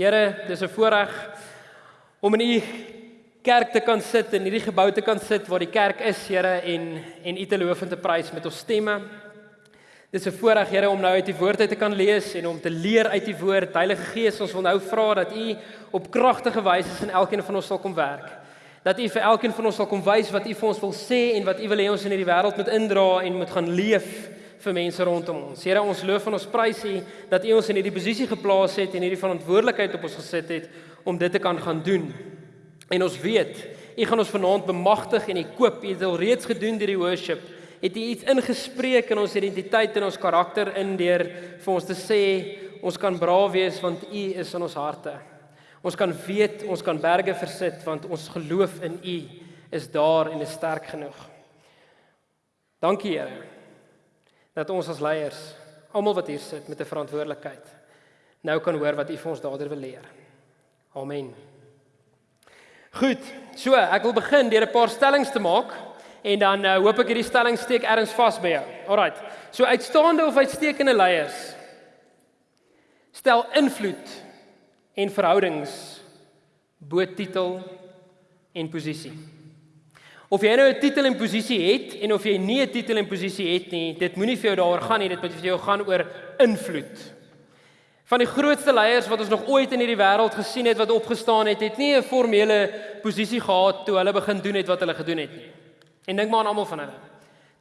Here, dis 'n voorreg om in u kerk te kan sit en hierdie gebou te kan sit waar die kerk is, Here, en en u te loof en te prys met ons stemme. Dis 'n voorreg, Here, om nou uit die woord uit te kan lees en om te leer uit die woord. Heilige Gees, ons wil nou vra dat u op kragtige wyse in elkeen van ons sal kom werk. Dat u vir elkeen van ons sal kom wys wat u vir ons wil sê en wat u wil hê ons in hierdie wêreld moet indra en moet gaan leef vir mense rondom ons. Here, ons loof en ons prys U dat U ons in hierdie posisie geplaas het en hierdie verantwoordelikheid op ons gesit het om dit te kan gaan doen. En ons weet, U gaan ons vanaand bemagtig en ekoop. U het al reeds gedoen deur die worship. Het U iets ingespreek in ons identiteit en ons karakter in deur vir ons te sê ons kan braaf wees want U is in ons harte. Ons kan weet, ons kan berge versit want ons geloof in U is daar en is sterk genoeg. Dankie Here dat ons as leiers, almal wat hier sit met 'n verantwoordelikheid, nou kan hoor wat U vir ons daardeur wil leer. Amen. Goed, so ek wil begin deur 'n paar stellings te maak en dan uh, hoop ek hierdie stelling steek ergens vas by jou. Alraai. So uitstaande of uitstekende leiers stel invloed en verhoudings bo titel en posisie. Of jy nou 'n titel en posisie het en of jy nie 'n titel en posisie het nie, dit moenie vir jou daaroor gaan nie, dit moet vir jou gaan oor invloed. Van die grootste leiers wat ons nog ooit in hierdie wêreld gesien het wat opgestaan het, het nie 'n formele posisie gehad toe hulle begin doen het wat hulle gedoen het nie. En dink maar aan almal van hulle.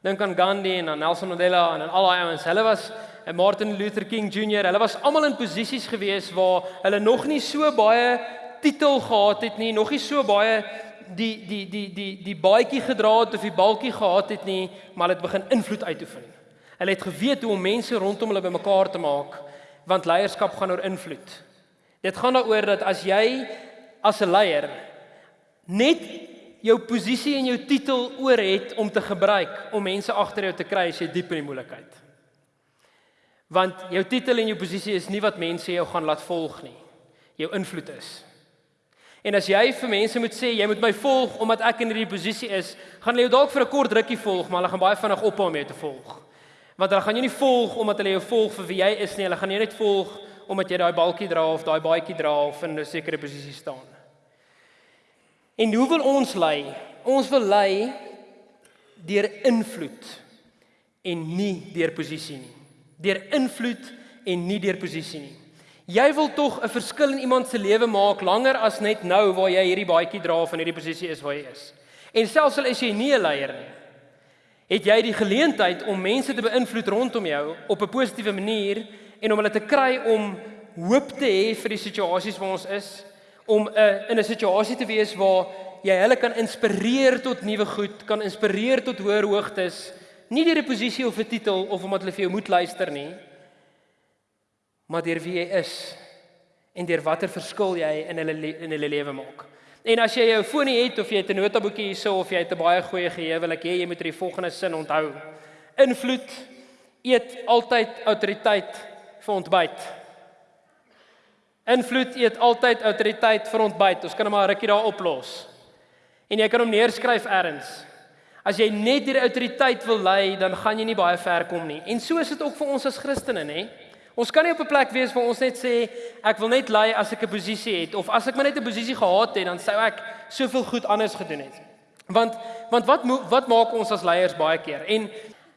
Dink aan Gandhi en aan Nelson Mandela en aan al daai ouens. Hulle was en Martin Luther King Jr. Hulle was almal in posisies gewees waar hulle nog nie so baie titel gehad het nie, nog nie so baie die die die die die baadjie gedra het of die balkie gehad het nie, maar hulle het begin invloed uitoefen. Hulle het geweet hoe om mense rondom hulle bymekaar te maak want leierskap gaan oor invloed. Dit gaan daaroor dat as jy as 'n leier net jou posisie en jou titel oor het om te gebruik om mense agter jou te kry as jy diep in die moeilikheid. Want jou titel en jou posisie is nie wat mense jou gaan laat volg nie. Jou invloed is. En as jy vir mense moet sê jy moet my volg omdat ek in hierdie posisie is, gaan hulle jou dalk vir 'n kort rukkie volg, maar hulle gaan baie vinnig ophou om jou te volg. Want hulle gaan jou nie volg omdat hulle jou volg vir wie jy is nie. Hulle gaan jou net volg omdat jy daai balkie dra of daai baadjie dra of in 'n sekere posisie staan. En hoe wil ons lei? Ons wil lei deur invloed en nie deur posisie nie. Deur invloed en nie deur posisie nie. Jy wil tog 'n verskil in iemand se lewe maak langer as net nou waar jy hierdie baadjie dra in hierdie posisie is waar jy is. En selfs al is jy nie 'n leier nie, het jy die geleentheid om mense te beïnvloed rondom jou op 'n positiewe manier en om hulle te kry om hoop te hê vir die situasies waar ons is, om 'n uh, in 'n situasie te wees waar jy hulle kan inspireer tot nuwe goed, kan inspireer tot hoër hoogtes, nie deur 'n posisie of 'n titel of omdat hulle vir jou moet luister nie, maar deur wie jy is en deur watter verskil jy in hulle in hulle lewe maak. En as jy jou foon het of jy het 'n notaboekie hierso of jy het 'n baie goeie geheue, wil ek hê jy moet hierdie volgende sin onthou. Invloed eet altyd autoriteit vir ontbyt. Invloed eet altyd autoriteit vir ontbyt. Ons kan hom maar rukkie daar oplos. En jy kan hom neerskryf elders. As jy net hierdie autoriteit wil lei, dan gaan jy nie baie ver kom nie. En so is dit ook vir ons as Christene, nê? Ons kan nie op 'n plek wees waar ons net sê ek wil net lei as ek 'n posisie het of as ek maar net 'n posisie gehad het dan sou ek soveel goed anders gedoen het. Want want wat wat maak ons as leiers baie keer? En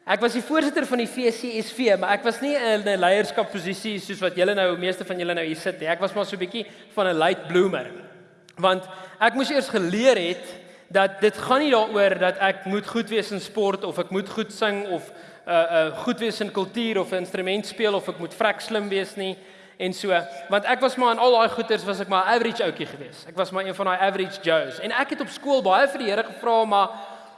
ek was die voorsitter van die VCSV, maar ek was nie in 'n leierskapposisie soos wat julle nou meeste van julle nou hier sit nie. Ek was maar so 'n bietjie van 'n late bloomer. Want ek moes eers geleer het dat dit gaan nie daaroor dat ek moet goed wees in sport of ek moet goed sing of uh uh goed wees in kultuur of 'n instrument speel of ek moet vrek slim wees nie en so. Want ek was maar in al daai goeters was ek maar average ouetjie gewees. Ek was maar een van daai average Joes. En ek het op skool baie vir die Here gevra maar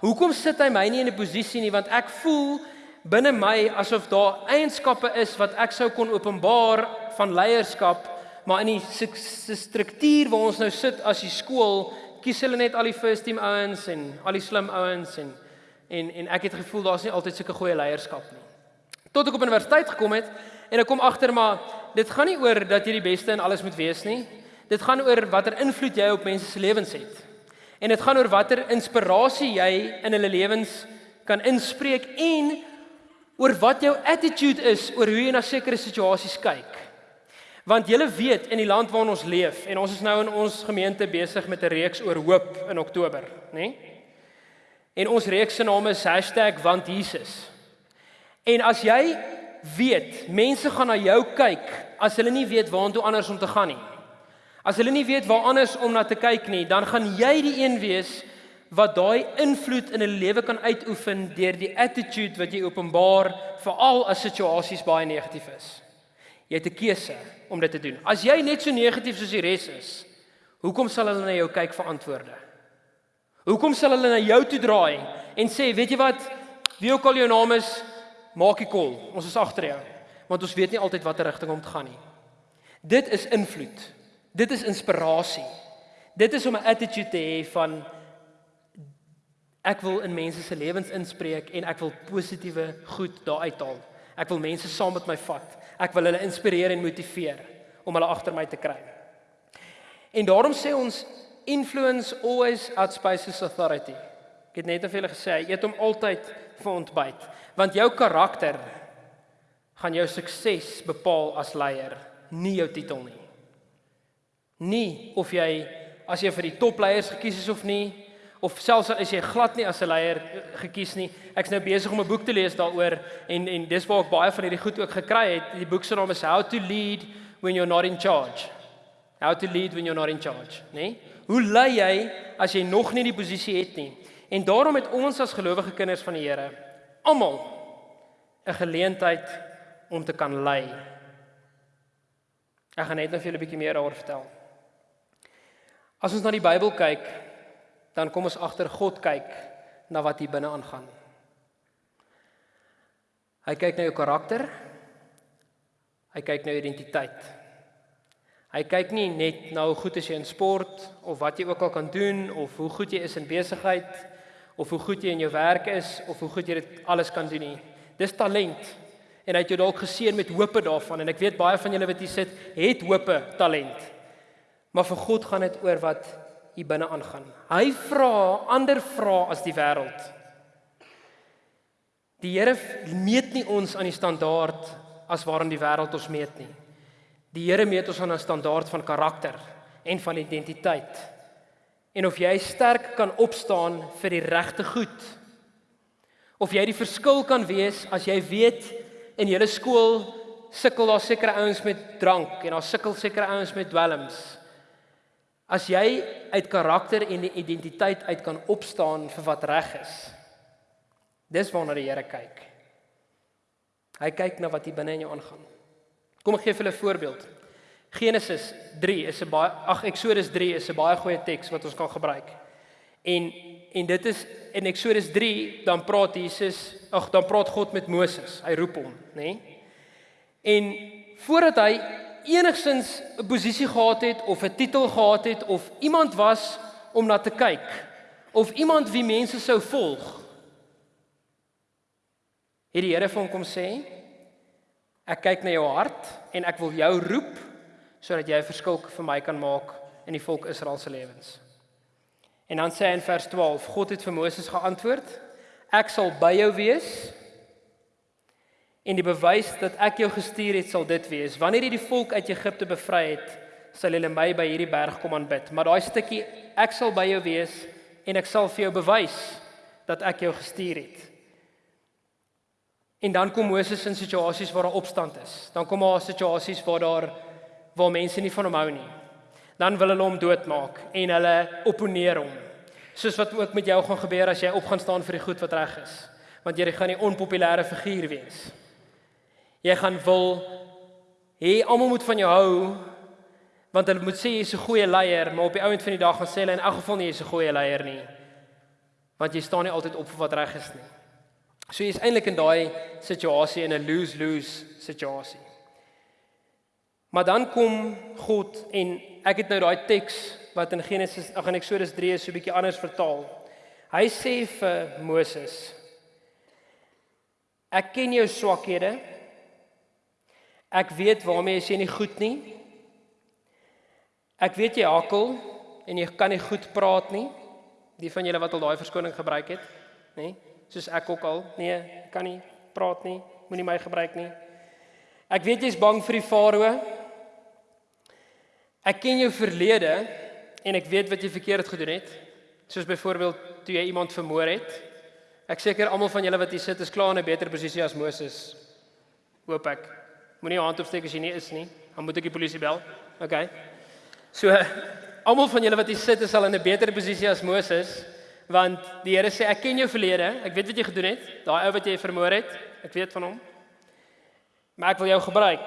hoekom sit hy my nie in 'n posisie nie? Want ek voel binne my asof daar eienskappe is wat ek sou kon openbaar van leierskap maar in die struktuur waar ons nou sit as die skool kies hulle net al die first team ouens en al die slim ouens en en en ek het gevoel daar's nie altyd sulke goeie leierskap nie. Tot ek op universiteit gekom het en ek kom agter maar dit gaan nie oor dat jy die beste in alles moet wees nie. Dit gaan oor watter invloed jy op mense se lewens het. En dit gaan oor watter inspirasie jy in hulle lewens kan inspreek en oor wat jou attitude is oor hoe jy na sekere situasies kyk. Want julle weet in die land waarin ons leef en ons is nou in ons gemeente besig met 'n reeks oor hoop in Oktober, nê? Nee? En ons reeks se naam is #wantjesus. En as jy weet, mense gaan na jou kyk as hulle nie weet waartoe anders om te gaan nie. As hulle nie weet waar anders om na te kyk nie, dan gaan jy die een wees wat daai invloed in 'n lewe kan uitoefen deur die attitude wat jy openbaar veral as situasies baie negatief is. Jy het 'n keuse om dit te doen. As jy net so negatief soos die res is, hoekom sal hulle na jou kyk vir antwoorde? Hoekom sal hulle na jou toe draai en sê, "Weet jy wat? Wie ook al jou naam is, maak die kol. Ons is agter jou." Want ons weet nie altyd watter rigting om te gaan nie. Dit is invloed. Dit is inspirasie. Dit is om 'n attitude te hê van ek wil in mense se lewens inspreek en ek wil positiewe goed daar uithaal. Ek wil mense saam met my vat. Ek wil hulle inspireer en motiveer om hulle agter my te kry. En daarom sê ons influence always outspaces authority. Ek het net of julle gesê, eet hom altyd vir ontbyt, want jou karakter gaan jou sukses bepaal as leier, nie jou titel nie. Nie of jy as jy vir die topleiers gekies is of nie, of selfs as jy glad nie as 'n leier gekies nie. Ek's nou besig om 'n boek te lees daaroor en en dis waar ek baie van hierdie goed ook gekry het. Die boek se naam is How to Lead When You're Not in Charge. How to Lead When You're Not in Charge, né? Nee? Hoe lei jy as jy nog nie die posisie het nie? En daarom het ons as gelowige kinders van die Here almal 'n geleentheid om te kan lei. Ek gaan net nou vir julle 'n bietjie meer daaroor vertel. As ons na die Bybel kyk, dan kom ons agter God kyk na wat hier binne aangaan. Hy kyk na jou karakter. Hy kyk na jou identiteit. Hy kyk nie net na hoe goed jy in sport of wat jy ook al kan doen of hoe goed jy is in besigheid of hoe goed jy in jou werk is of hoe goed jy dit alles kan doen nie. Dis talent. En hy het jou dalk geseën met hope daarvan en ek weet baie van julle wat hier sit, het hope talent. Maar vir God gaan dit oor wat hier binne aangaan. Hy vra ander vra as die wêreld. Die Here meet nie ons aan die standaard as waarin die wêreld ons meet nie. Die Here meet ons aan 'n standaard van karakter en van identiteit. En of jy sterk kan opstaan vir die regte goed. Of jy die verskil kan wees as jy weet in julle skool sukkel daar sekere ouens met drank en daar sukkel sekere ouens met dwelms. As jy uit karakter en identiteit uit kan opstaan vir wat reg is. Dis waarna die Here kyk. Hy kyk na wat hier binne in jou aangaan. Kom ek gee vir julle 'n voorbeeld. Genesis 3 is 'n baie ag Eksodus 3 is 'n baie goeie teks wat ons kan gebruik. En en dit is in Eksodus 3 dan praat Jesus, ag dan praat God met Moses. Hy roep hom, nê? Nee? En voordat hy enigsins 'n posisie gehad het of 'n titel gehad het of iemand was om na te kyk of iemand wie mense sou volg. Het die Here vir hom kom sê: Ek kyk na jou hart en ek wil jou roep sodat jy 'n verskil vir my kan maak in die volk Israel se lewens. En dan sê hy in vers 12: God het vir Moses geantwoord: Ek sal by jou wees En die bewys dat ek jou gestuur het sal dit wees. Wanneer jy die volk uit Egipte bevry het, sal hulle my by hierdie berg kom aanbid. Maar daai stukkie ek sal by jou wees en ek sal vir jou bewys dat ek jou gestuur het. En dan kom Moses in situasies waar daar opstand is. Dan kom daar situasies waar daar waar mense nie van hom hou nie. Dan wil hulle hom doodmaak en hulle opponeer hom. Soos wat ook met jou gaan gebeur as jy op gaan staan vir die goed wat reg is. Want jy gaan 'n onpopulêre figuur wees. Jy gaan wil hê almal moet van jou hou want hulle moet sê jy's 'n goeie leier, maar op die ouend van die dag gaan sê hulle in elk geval nie jy's 'n goeie leier nie. Want jy staan nie altyd op vir wat reg is nie. So jy's eintlik in daai situasie in 'n lose-lose situasie. Maar dan kom God en ek het nou daai teks wat in Genesis ag in Eksodus 3 is so 'n bietjie anders vertaal. Hy sê vir Moses: Ek ken jou swakhede Ek weet waarmee jy nie goed nie. Ek weet jy hakkel en jy kan nie goed praat nie. Die van julle wat al daai verskoning gebruik het, nê? Soos ek ook al. Nee, kan nie praat nie. Moenie my gebruik nie. Ek weet jy's bang vir die farao. Ek ken jou verlede en ek weet wat jy verkeerd gedoen het. Soos byvoorbeeld toe jy iemand vermoor het. Ek seker almal van julle wat hier sit is klaar in 'n beter posisie as Moses. Hoop ek. Moenie hand opsteek as jy nie is nie. Dan moet ek die polisie bel. OK. So almal van julle wat hier sit is al in 'n beter posisie as Moses want die Here sê ek ken jou verlede. Ek weet wat jy gedoen het. Daai ou wat jy vermoor het, ek weet van hom. Maar ek wil jou gebruik.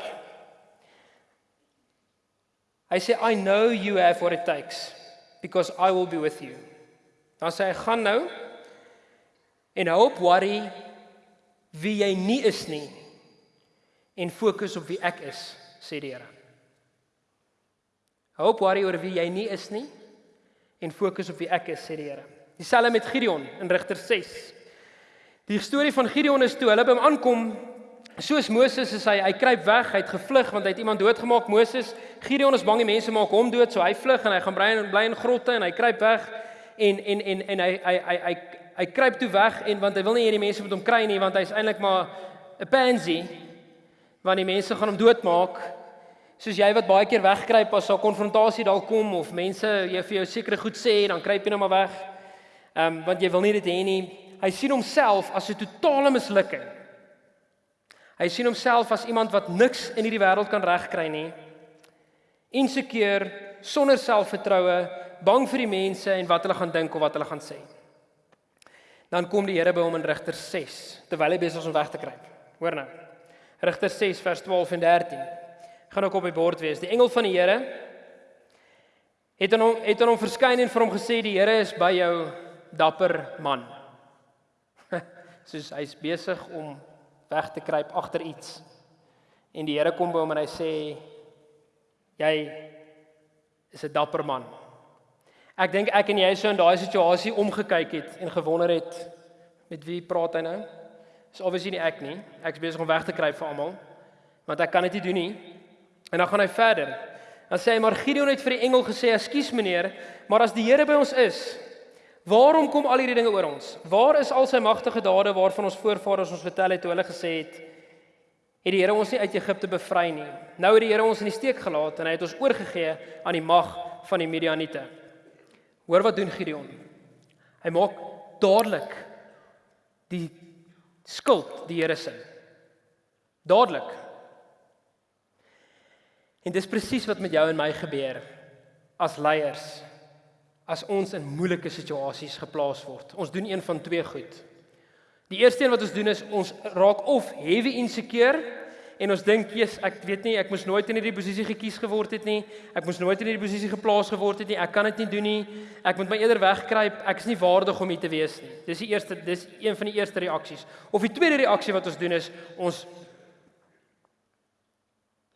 Hy sê I know you have what it takes because I will be with you. Dan sê hy gaan nou en hou op worry wie jy nie is nie en fokus op wie ek is, sê die Here. Hou op worry oor wie jy nie is nie en fokus op wie ek is, sê die Here. Dieselfde met Gideon in Rigter 6. Die storie van Gideon is toe hulle by hom aankom Soos Moses is hy, hy kruip weg, hy het gevlug want hy het iemand doodgemaak. Moses, Gideon is bang die mense maak hom dood, so hy vlug en hy gaan bly in bly in grotte en hy kruip weg en en en en hy hy hy hy hy kruip toe weg en want hy wil nie hierdie mense met hom kry nie want hy's eintlik maar 'n pansy want die mense gaan hom doodmaak. Soos jy wat baie keer wegkruip as 'n konfrontasie dalk kom of mense jy vir jou sekere goed sê en dan kruip jy net maar weg. Ehm um, want jy wil nie dit hê nie. Hy sien homself as 'n totale mislukking. Hy sien homself as iemand wat niks in hierdie wêreld kan regkry nie. Insekeer, sonder selfvertroue, bang vir die mense en wat hulle gaan dink of wat hulle gaan sê. Dan kom die Here by hom in Rigter 6 terwyl hy besig is om weg te kruip. Hoor nou. Rigter 6 vers 12 en 13. Gaan ook op die bord wees. Die engel van die Here het aan hom het aan hom verskyn en vir hom gesê die Here is by jou dapper man. Soos hy's besig om weg te kruip agter iets. En die Here kom by hom en hy sê jy is 'n dapper man. Ek dink ek en jy sou in daai situasie omgekyk het en gewonder het met wie praat hy nou? Dis obviously nie ek nie. Ek's besig om weg te kruip vir almal. Want ek kan dit nie doen nie. En dan gaan hy verder. Dan sê hy maar Gideon het vir die engel gesê: "Ekskuus meneer, maar as die Here by ons is, Waarom kom al hierdie dinge oor ons? Waar is al sy magtige dade waarvan ons voorvaders ons vertel het toe hulle gesê het het die Here ons nie uit Egipte bevry nie. Nou het die Here ons in die steek gelaat en hy het ons oorgegee aan die mag van die Midianiete. Hoor wat doen Gideon? Hy maak dadelik die skuld die Here se. Dadelik. En dis presies wat met jou en my gebeur as leiers as ons in moeilike situasies geplaas word. Ons doen een van twee goed. Die eerste een wat ons doen is ons raak of heavy insecure en ons dink, "Jesus, ek weet nie, ek moes nooit in hierdie posisie gekies geword het nie. Ek moes nooit in hierdie posisie geplaas geword het nie. Ek kan dit nie doen nie. Ek moet my eerder wegkruip. Ek is nie waardig om hier te wees nie." Dis die eerste, dis een van die eerste reaksies. Of die tweede reaksie wat ons doen is ons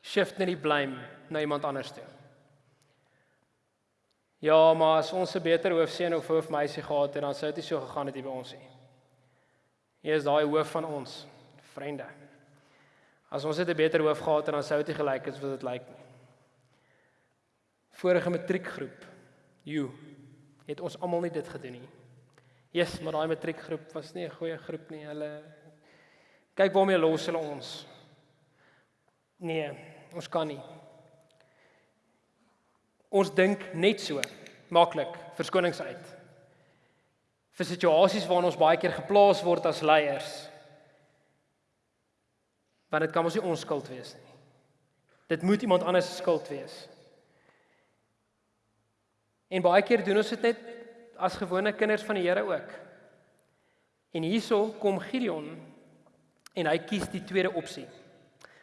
shift net die blame na iemand anders toe. Ja, maar as ons 'n beter hoofseun of hoofmeisie gehad het, dan sou dit nie so gegaan het hier by ons nie. Hier is daai hoof van ons, vriende. As ons het 'n beter hoof gehad het, dan sou dit nie gelyk het wat dit lyk nie. Vorige matriekgroep, you, het ons almal nie dit gedoen nie. Jesus, maar daai matriekgroep was nie 'n goeie groep nie. Hulle kyk waarmee los hulle ons. Nee, ons kan nie. Ons dink net so maklik verskonings uit. Vir situasies waarin ons baie keer geplaas word as leiers. Want dit kan mos nie ons skuld wees nie. Dit moet iemand anders se skuld wees. En baie keer doen ons dit net as gewone kinders van die Here ook. En hierso kom Gideon en hy kies die tweede opsie.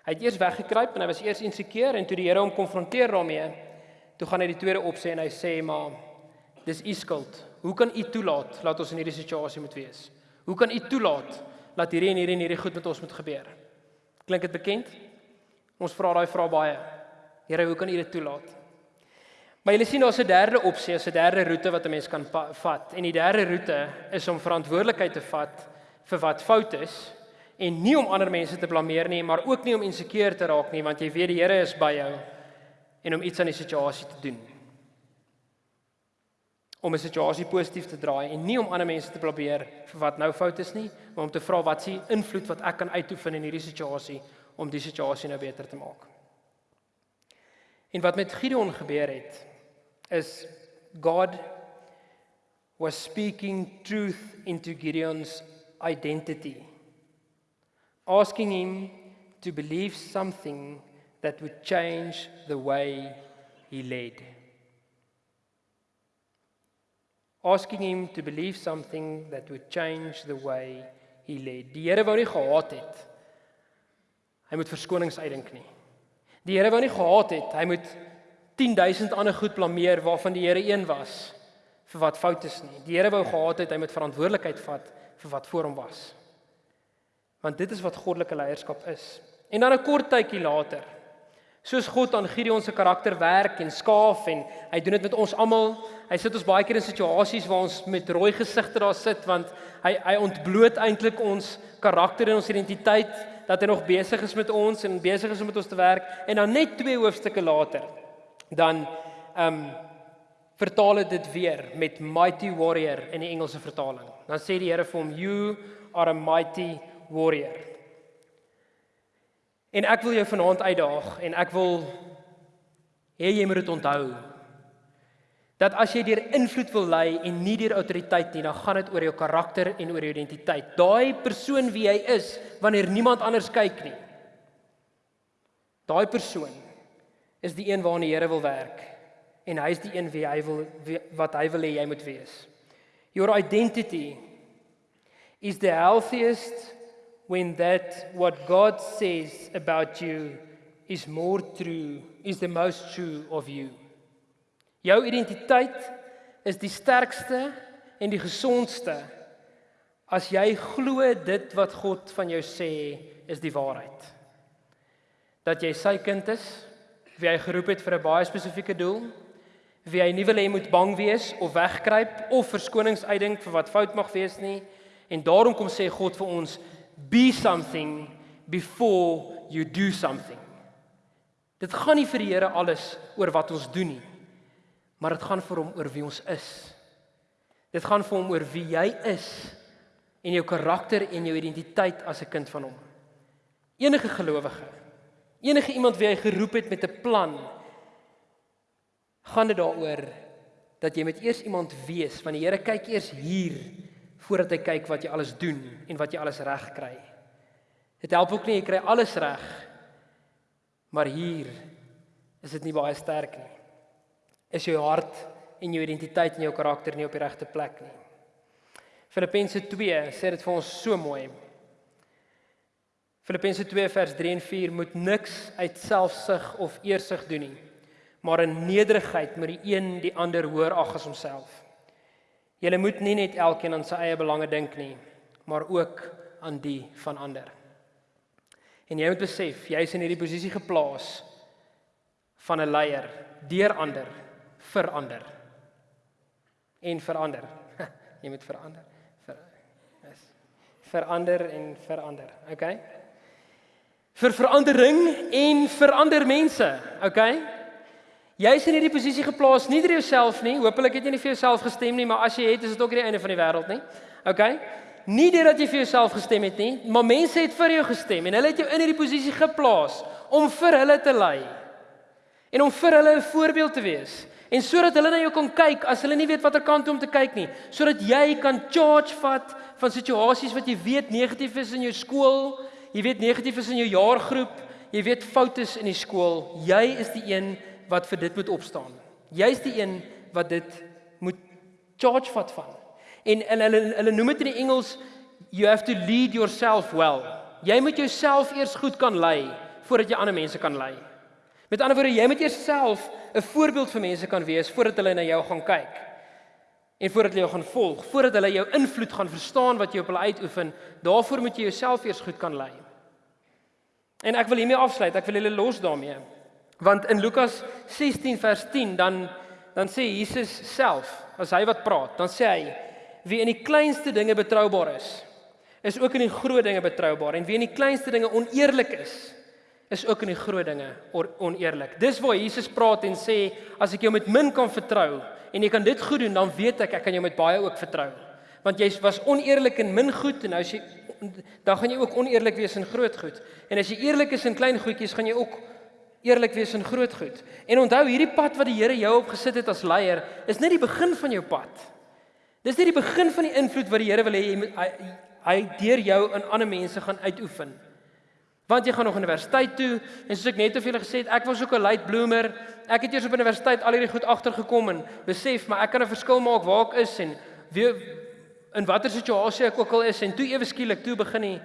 Hy het eers weggekruip en hy was eers insekeer en toe die Here hom konfronteer daarmee Toe gaan hy die tweede opsê en hy sê maar dis u skuld. Hoe kan u toelaat laat ons in hierdie situasie moet wees? Hoe kan u toelaat dat hierdie en hierdie en hierdie goed met ons moet gebeur? Klink dit bekend? Ons vra daai vraag baie. Here, hoe kan u dit toelaat? Maar jy sien daar's 'n derde opsie, 'n derde roete wat 'n mens kan vat. En die derde roete is om verantwoordelikheid te vat vir wat fout is en nie om ander mense te blameer nie, maar ook nie om insekeer te raak nie, want jy weet die Here is by jou en om iets aan die situasie te doen. Om 'n situasie positief te draai en nie om ander mense te probeer vir wat nou fout is nie, maar om te vra wat s'ie invloed wat ek kan uitoefen in hierdie situasie om die situasie nou beter te maak. En wat met Gideon gebeur het is God was speaking truth into Gideon's identity asking him to believe something that would change the way he led asking him to believe something that would change the way he led die Here wou nie gehad het hy moet verskonings uitdink nie Die Here wou nie gehad het hy moet 10000 ander goed blameer waarvan die Here een was vir wat fout is nie. Die Here wou gehad het hy moet verantwoordelikheid vat vir wat voor hom was. Want dit is wat goddelike leierskap is. En dan 'n kort tydjie later, soos God aan Gideon se karakter werk en skaaf en hy doen dit met ons almal. Hy sit ons baie keer in situasies waar ons met rooi gesigte daar sit want hy hy ontbloot eintlik ons karakter en ons identiteit dat hy nog besig is met ons en besig is om met ons te werk en dan net twee hoofstukke later dan ehm um, vertaal dit weer met mighty warrior in die Engelse vertaling. Dan sê die Here vir hom you are a mighty warrior. En ek wil jou vanaand uitdaag en ek wil hê jy moet dit onthou. Dat as jy deur invloed wil lei en nie deur autoriteit nie, dan gaan dit oor jou karakter en oor jou identiteit. Daai persoon wie jy is wanneer niemand anders kyk nie. Daai persoon is die een waarna die Here wil werk en hy is die een wie hy wil wie, wat hy wil hê jy moet wees. Your identity is the healthiest when that what God says about you is more true, is the most true of you. Jou identiteit is die sterkste en die gesondste as jy glo dit wat God van jou sê is die waarheid. Dat jy sy kind is, wie hy geroep het vir 'n baie spesifieke doel, wie hy nie wil hê moet bang wees of wegkruip of verskonings uitdink vir wat fout mag wees nie. En daarom kom sê God vir ons, be something before you do something. Dit gaan nie vir die Here alles oor wat ons doen nie. Maar dit gaan vir hom oor wie ons is. Dit gaan vir hom oor wie jy is en jou karakter en jou identiteit as 'n kind van hom. Enige gelowige Enige iemand wie hy geroep het met 'n plan, gaan dit daaroor dat jy met eers iemand wees, want die Here kyk eers hier voordat hy kyk wat jy alles doen en wat jy alles reg kry. Dit help ook nie jy kry alles reg, maar hier is dit nie baie sterk nie. Is jou hart en jou identiteit en jou karakter nie op die regte plek nie. Filippense 2 sê dit vir ons so mooi. Filippense 2 vers 3 en 4 moet niks uit selfsug of eersug doen nie, maar in nederigheid moet die een die ander hoër ag as homself. Jy moet nie net elkeen aan sy eie belange dink nie, maar ook aan die van ander. En jy moet besef, jy is in hierdie posisie geplaas van 'n leier deur ander vir ander en verander. jy moet verander. Ver, is verander en verander. Okay? vir verandering en vir ander mense, okay? Jy's in hierdie posisie geplaas nie deur jouself nie. Hoopelik het jy nie vir jouself gestem nie, maar as jy het, is dit ook die einde van die wêreld nie. Okay? Nie deurdat jy vir jouself gestem het nie, maar mense het vir jou gestem en hulle het jou in hierdie posisie geplaas om vir hulle te lei en om vir hulle 'n voorbeeld te wees. En sodat hulle na jou kan kyk as hulle nie weet watter kant om te kyk nie, sodat jy kan charge vat van situasies wat jy weet negatief is in jou skool, jy weet negatief is in jou jaargroep, jy weet foute is in die skool, jy is die een wat vir dit moet opstaan. Jy's die een wat dit moet charge vat van. En en hulle hulle noem dit in die Engels you have to lead yourself well. Jy moet jouself eers goed kan lei voordat jy ander mense kan lei. Met ander woorde, jy moet eers self 'n voorbeeld vir mense kan wees voordat hulle na jou gaan kyk en voordat hulle jou gaan volg, voordat hulle jou invloed gaan verstaan wat jy op hulle uitoefen, daarvoor moet jy jouself eers goed kan lei. En ek wil hiermee afsluit, ek wil julle los daarmee. Want in Lukas 16 vers 10 dan dan sê Jesus self, as hy wat praat, dan sê hy wie in die kleinste dinge betroubaar is, is ook in die groot dinge betroubaar en wie in die kleinste dinge oneerlik is, is ook in die groot dinge oneerlik. Dis waar Jesus praat en sê as ek jou met min kan vertrou, en jy kan dit goed doen, dan weet ek ek kan jou met baie ook vertrou. Want jy was oneerlik in min goed en nou as jy dan gaan jy ook oneerlik wees in groot goed. En as jy eerlik is in klein goedjies, gaan jy ook eerlik wees in groot goed. En onthou hierdie pad wat die Here jou opgesit het as leier, is net die begin van jou pad. Dis net die begin van die invloed wat die Here wil hê jy moet hy, hy deur jou in ander mense gaan uitoefen. Want jy gaan nog universiteit toe en soos ek net of julle gesê het, ek was ook 'n late bloomer. Ek het eers op universiteit al hierdie goed agtergekom en besef maar ek kan 'n verskil maak waar ek is en wie in watter situasie ek ook al is en toe ewe skielik toe begin die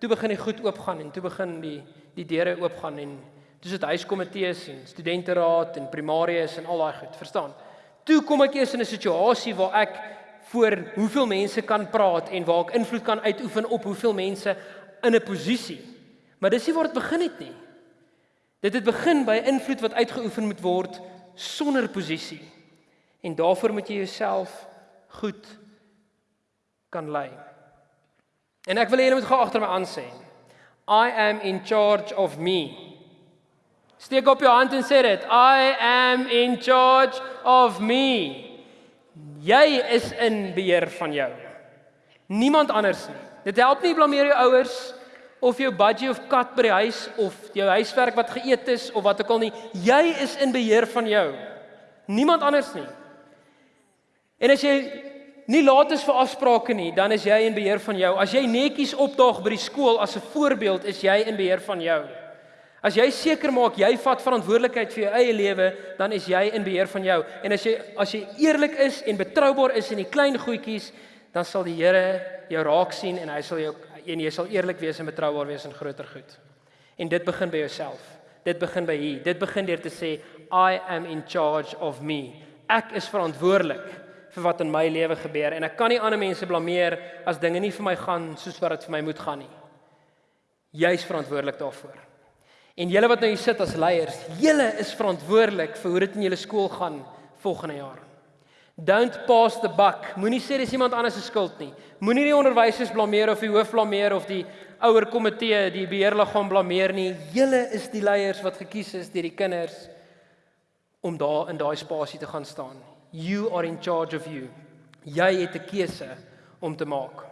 toe begin die goed oopgaan en toe begin die die deure oopgaan en dis dit huiskomitees en studenteraad en primarius en al daai goed, verstaan? Toe kom ek eers in 'n situasie waar ek voor hoeveel mense kan praat en waar ek invloed kan uitoefen op hoeveel mense in 'n posisie. Maar dis nie waar dit begin het nie. Dit het begin by invloed wat uitgeoefen moet word sonder posisie. En daarvoor moet jy jouself goed kan lei. En ek wil hê julle moet gou agter my aan sê. I am in charge of me. Steek op jou hand en sê dit. I am in charge of me. Jy is in beheer van jou. Niemand anders nie. Dit help nie blameer jou ouers of jou budgie of kat by die huis of jou huiswerk wat geëet is of wat ook al nie. Jy is in beheer van jou. Niemand anders nie. En as jy nie laat is vir afsprake nie, dan is jy in beheer van jou. As jy netjies opdaag by die skool as 'n voorbeeld, is jy in beheer van jou. As jy seker maak jy vat verantwoordelikheid vir jou eie lewe, dan is jy in beheer van jou. En as jy as jy eerlik is en betroubaar is in die klein goedjies, dan sal die Here jou raak sien en hy sal jou en jy sal eerlik wees en betroubaar wees in groter goed. En dit begin by jouself. Dit begin by hier. Dit begin deur te sê I am in charge of me. Ek is verantwoordelik vir wat in my lewe gebeur en ek kan nie ander mense blameer as dinge nie vir my gaan soos wat dit vir my moet gaan nie. Jy's verantwoordelik daarvoor. En julle wat nou hier sit as leiers, julle is verantwoordelik vir hoe dit in julle skool gaan volgende jaar. Don't pass the buck. Moenie sê dis iemand anders se skuld nie. Moenie die onderwysers blameer of die hoof blameer of die ouer komitee, die beheerliggaam blameer nie. Julle is die leiers wat gekies is deur die kinders om daar in daai spasie te gaan staan. You are in charge of you. Jy het 'n keuse om te maak.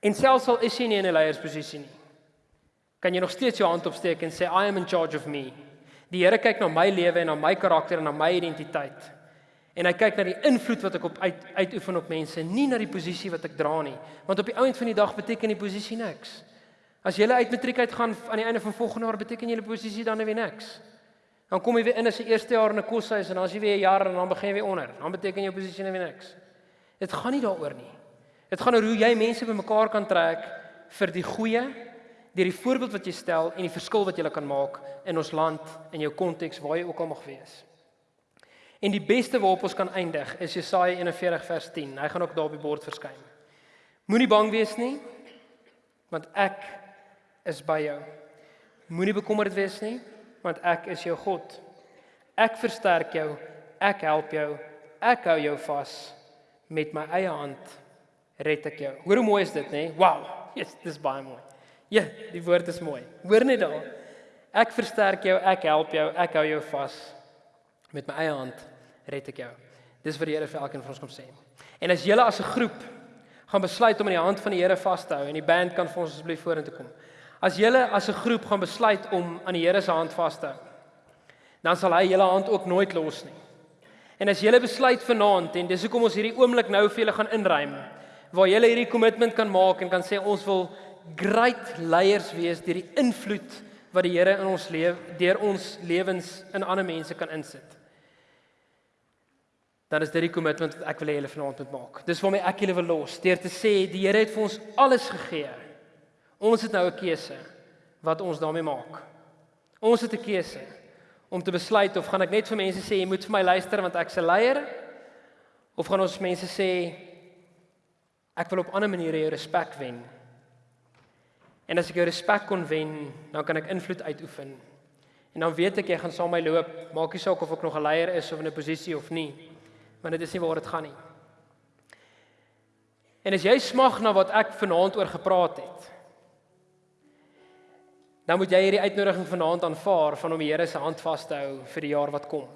En selfs al is jy nie in 'n leiersposisie nie kan jy nog steeds jou hand opsteek en sê I am in charge of me. Die Here kyk na my lewe en na my karakter en na my identiteit. En hy kyk na die invloed wat ek op uit uitoefen op mense, nie na die posisie wat ek dra nie, want op die ount van die dag beteken die posisie niks. As jy uit matriek uit gaan aan die einde van volgende jaar beteken die posisie dan weer niks. Dan kom jy weer in as 'n eerste jaar in 'n koshuis en dan as jy weer 'n jaar en dan begin jy weer onder. Dan beteken jou posisie net weer niks. Dit gaan nie daaroor nie. Dit gaan oor hoe jy mense bymekaar kan trek vir die goeie deur die voorbeeld wat jy stel en die verskil wat jy kan maak in ons land en jou konteks waar jy ook al mag wees. En die beste waarop ons kan eindig is Jesaja 41 vers 10. Hy gaan ook daar op die bord verskyn. Moenie bang wees nie, want ek is by jou. Moenie bekommerd wees nie, want ek is jou God. Ek versterk jou, ek help jou, ek hou jou vas met my eie hand red ek jou. Hoor hoe mooi is dit, nê? Wow. Yes, dis baie mooi. Ja, die woord is mooi. Hoor net daar. Ek versterk jou, ek help jou, ek hou jou vas. Met my eie hand red ek jou. Dis wat die Here vir elkeen van ons kom sê. En as julle as 'n groep gaan besluit om in die hand van die Here vas te hou en die band kan vir ons asseblief vorentoe kom. As julle as 'n groep gaan besluit om aan die Here se hand vas te hou, dan sal hy julle hand ook nooit los nie. En as julle besluit vanaand en dis hoekom ons hierdie oomblik nou vir julle gaan inruim, waar julle hierdie kommitment kan maak en kan sê ons wil great leiers wees deur die invloed wat die Here in ons lewe deur ons lewens in ander mense kan insit. Dan is dit die kommitment wat ek wil hê julle vanaand moet maak. Dis waarmee ek julle wil los deur te sê die Here het vir ons alles gegee. Ons het nou 'n keuse wat ons daarmee maak. Ons het 'n keuse om te besluit of gaan ek net vir mense sê jy moet vir my luister want ek's 'n leier of gaan ons mense sê ek wil op ander maniere jou respek wen En as ek jou respek kon wen, dan kan ek invloed uitoefen. En dan weet ek jy gaan saam met my loop, maak nie saak of ek nog 'n leier is of in 'n posisie of nie. Want dit is nie waar dit gaan nie. En as jy smag na wat ek vanaand oor gepraat het, dan moet jy hierdie uitnodiging vanaand aanvaar van om die Here se hand vas te hou vir die jaar wat kom.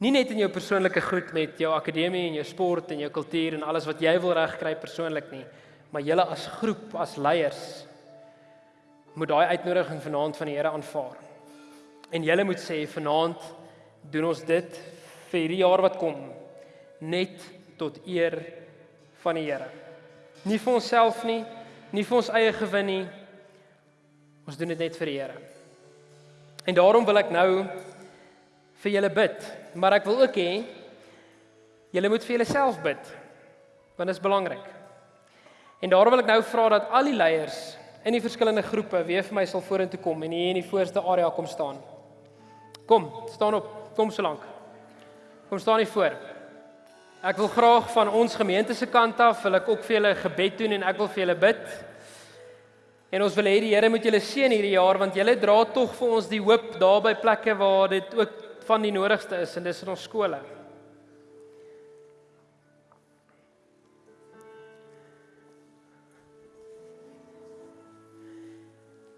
Nie net in jou persoonlike goed met jou akademie en jou sport en jou kultuur en alles wat jy wil regkry persoonlik nie, maar julle as groep, as leiers moet daai uitnodiging vanaand van die Here aanvaar. En julle moet sê vanaand doen ons dit vir hierdie jaar wat kom net tot eer van die Here. Nie vir onsself nie, nie vir ons eie gewin nie. Ons doen dit net vir die Here. En daarom wil ek nou vir julle bid, maar ek wil ook hê julle moet vir julleself bid. Want dit is belangrik. En daarom wil ek nou vra dat al die leiers in die verskillende groepe weer vir my sal vorentoe kom en hier in die voorste area kom staan. Kom, staan op. Kom so lank. Kom staan hier voor. Ek wil graag van ons gemeente se kant af wil ek ook vir julle gebed doen en ek wil vir julle bid. En ons wil hê die Here moet julle seën hierdie jaar want julle dra tog vir ons die hoop daar by plekke waar dit ook van die nodigste is en dis in ons skole.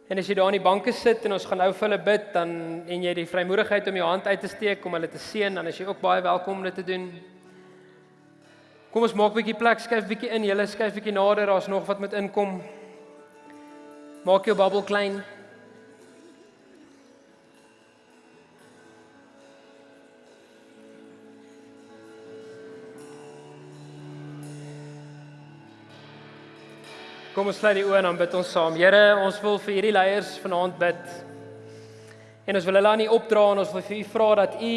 En as jy daar in die banke sit en ons gaan nou vir hulle bid dan en jy die vrymoedigheid om jou hand uit te steek om hulle te seën, dan is jy ook baie welkom om dit te doen. Kom ons maak 'n bietjie plek, skuif bietjie in, julle skuif bietjie nader, daar's nog wat met inkom. Maak jou bubbel klein. Kom ons sluit die oë en dan bid ons saam. Here, ons wil vir hierdie leiers vanaand bid. En ons wil hulle aan U opdra en ons wil vir U vra dat U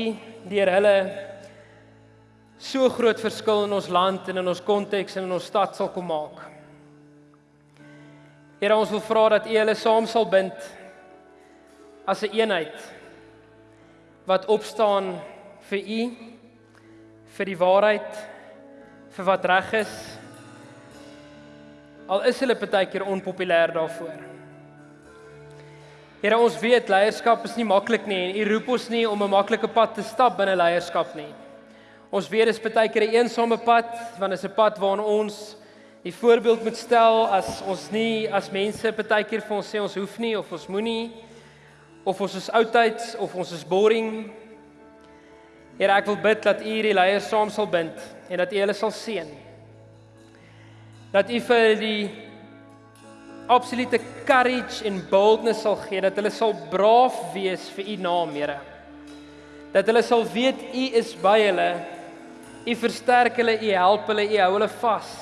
deur hulle so groot verskil in ons land en in ons konteks en in ons stad sal kom maak. Here, ons wil vra dat U hulle saam sal bind as 'n een eenheid wat opstaan vir U vir die waarheid vir wat reg is al is hulle baie keer onpopulêr daarvoor. Here ons weet leierskap is nie maklik nie en U roep ons nie om 'n maklike pad te stap binne leierskap nie. Ons weet dis baie keer 'n eensame pad want dit is 'n pad waarna ons die voorbeeld moet stel as ons nie as mense baie keer vir ons sê ons hoef nie of ons moenie of ons is oudtyds of ons is boring. Here ek wil bid dat U hierdie leiers saam sal bind en dat U hulle sal seën dat U vir die absolute courage en boldness sal gee dat hulle sal braaf wees vir U naam, Here. Dat hulle sal weet U is by hulle. U versterk hulle, U help hulle, U hou hulle vas.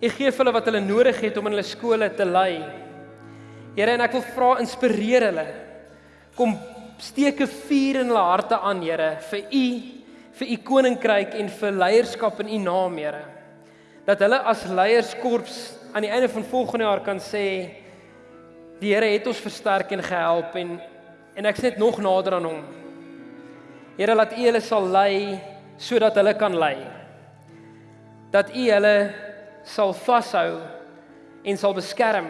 U gee vir hulle wat hulle nodig het om in hulle skole te lei. Here, en ek wil vra inspireer hulle. Kom steek 'n vuur in hulle harte aan, Here, vir U, vir U koninkryk en vir leierskap in U naam, Here dat hulle as leierskorps aan die einde van volgende jaar kan sê die Here het ons versterk en gehelp en en ek sit nog nader aan hom. Here laat U hulle sal lei sodat hulle kan lei. Dat U hulle sal vashou en sal beskerm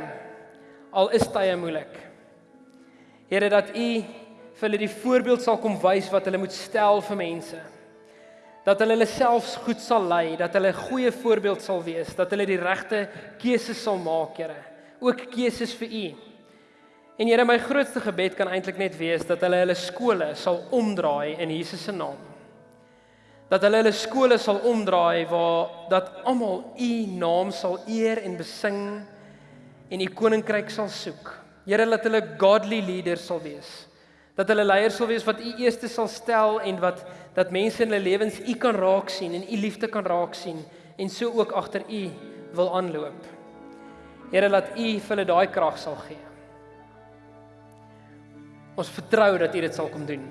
al is tye moeilik. Here dat U vir hulle die voorbeeld sal kom wys wat hulle moet stel vir mense dat hulle hulle selfs goed sal lei, dat hulle 'n goeie voorbeeld sal wees, dat hulle die regte keuses sal maak, Here. Ook keuses vir U. En Here, my grootste gebed kan eintlik net wees dat hulle hulle skole sal omdraai in Jesus se naam. Dat hulle hulle skole sal omdraai waar dat almal U naam sal eer en besing en U koninkryk sal soek. Here, laat hulle godly leaders sal wees dat hulle leiers sal wees wat u eerste sal stel en wat dat mense in hulle lewens u kan raak sien en u liefde kan raak sien en so ook agter u wil aanloop. Here laat u vir hulle daai krag sal gee. Ons vertrou dat u dit sal kom doen.